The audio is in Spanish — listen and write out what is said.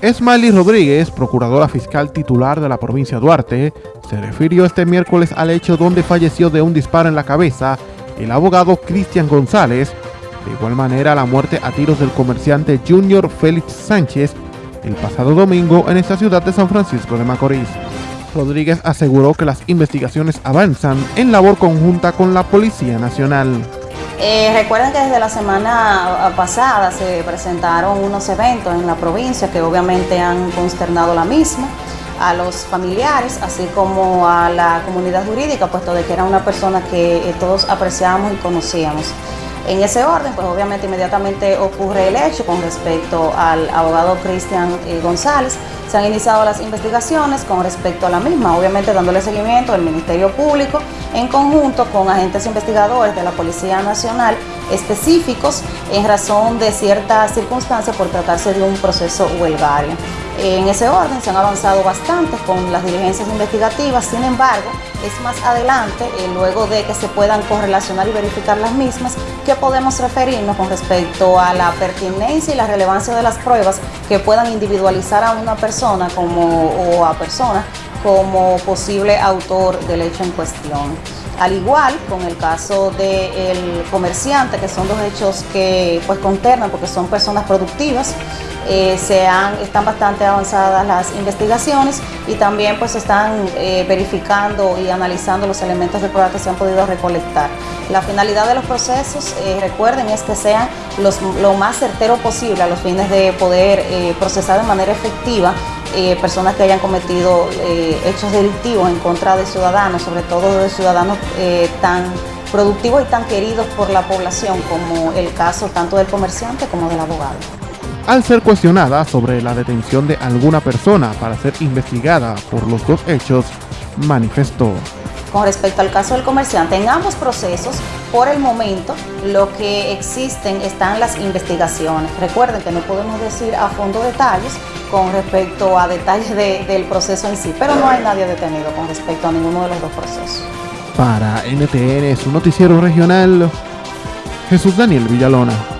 Esmali Rodríguez, procuradora fiscal titular de la provincia de Duarte, se refirió este miércoles al hecho donde falleció de un disparo en la cabeza el abogado Cristian González, de igual manera la muerte a tiros del comerciante Junior Félix Sánchez el pasado domingo en esta ciudad de San Francisco de Macorís. Rodríguez aseguró que las investigaciones avanzan en labor conjunta con la Policía Nacional. Eh, recuerden que desde la semana pasada se presentaron unos eventos en la provincia que obviamente han consternado la misma a los familiares, así como a la comunidad jurídica, puesto de que era una persona que eh, todos apreciamos y conocíamos. En ese orden, pues obviamente inmediatamente ocurre el hecho con respecto al abogado Cristian eh, González. Se han iniciado las investigaciones con respecto a la misma, obviamente dándole seguimiento al Ministerio Público en conjunto con agentes investigadores de la Policía Nacional específicos en razón de ciertas circunstancias por tratarse de un proceso huelgario. En ese orden se han avanzado bastante con las diligencias investigativas, sin embargo, es más adelante, eh, luego de que se puedan correlacionar y verificar las mismas, que podemos referirnos con respecto a la pertinencia y la relevancia de las pruebas que puedan individualizar a una persona como, o a personas como posible autor del hecho en cuestión. Al igual con el caso del comerciante, que son dos hechos que pues conternan porque son personas productivas, eh, se están bastante avanzadas las investigaciones y también pues están eh, verificando y analizando los elementos de prueba que se han podido recolectar. La finalidad de los procesos, eh, recuerden, es que sean lo más certero posible a los fines de poder procesar de manera efectiva personas que hayan cometido hechos delictivos en contra de ciudadanos, sobre todo de ciudadanos tan productivos y tan queridos por la población como el caso tanto del comerciante como del abogado al ser cuestionada sobre la detención de alguna persona para ser investigada por los dos hechos, manifestó. Con respecto al caso del comerciante, en ambos procesos, por el momento, lo que existen están las investigaciones. Recuerden que no podemos decir a fondo detalles con respecto a detalles del proceso en sí, pero no hay nadie detenido con respecto a ninguno de los dos procesos. Para NTN, su noticiero regional, Jesús Daniel Villalona.